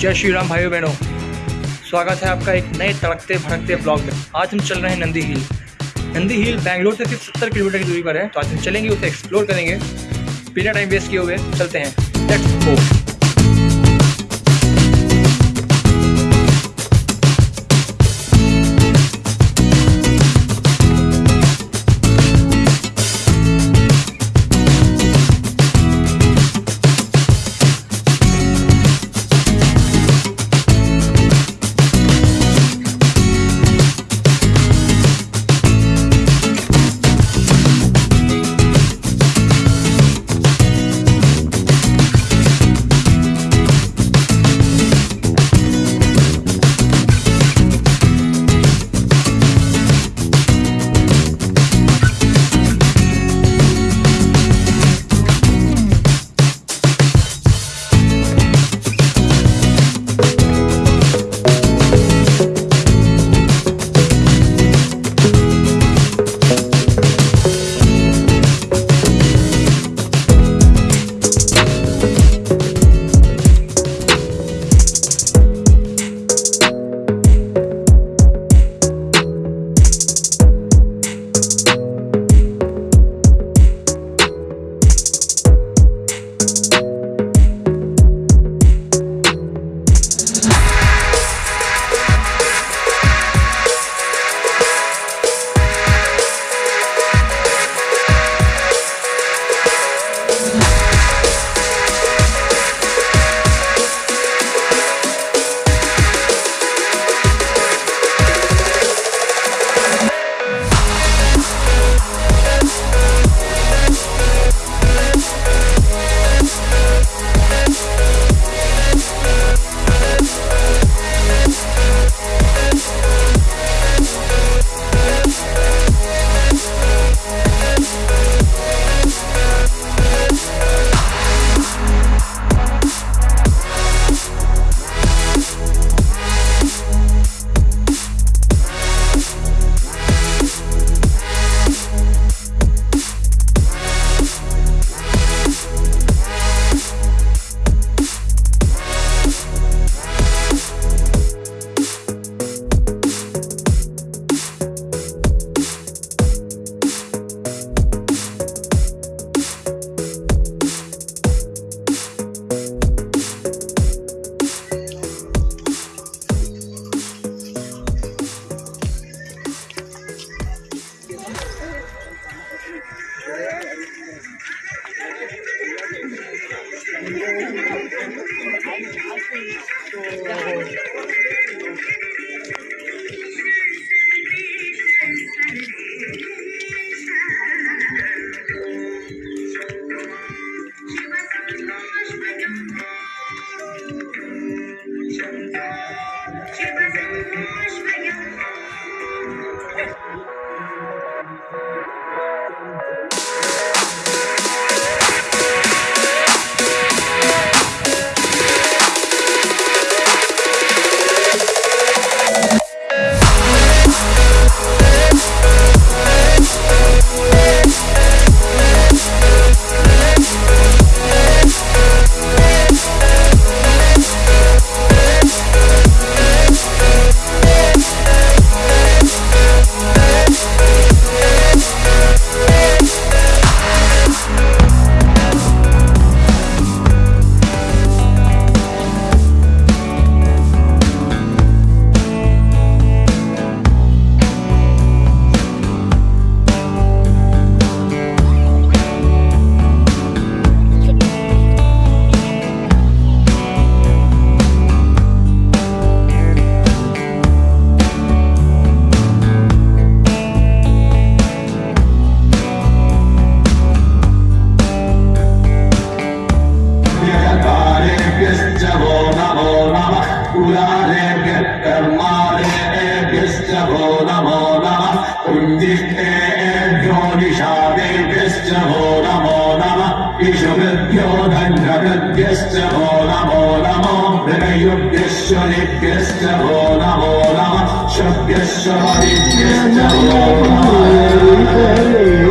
जय श्री राम भाइयों बहनों। स्वागत है आपका एक नए तड़कते भड़कते ब्लॉग में। आज हम चल रहे हैं नंदी हिल। नंदी हिल बैंगलोर से सिर्फ़ सत्तर किलोमीटर की दूरी पर है। तो आज हम चलेंगे, उसे एक्सप्लोर करेंगे। बिना टाइम वेस्ट किए हुए चलते हैं। लेट्स गो ऋषभ्यो वो नमो नमो। हृदयुभ्यश्वरिभ्यश्च वो नमो नमः। शुभ्यश्वरिभ्यश्च वो नमः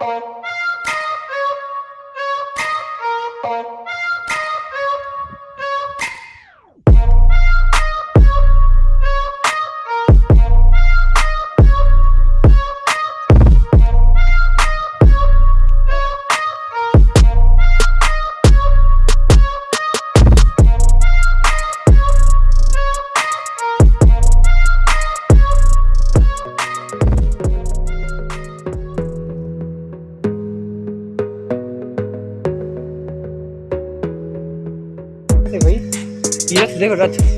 Thank. Arrivederci.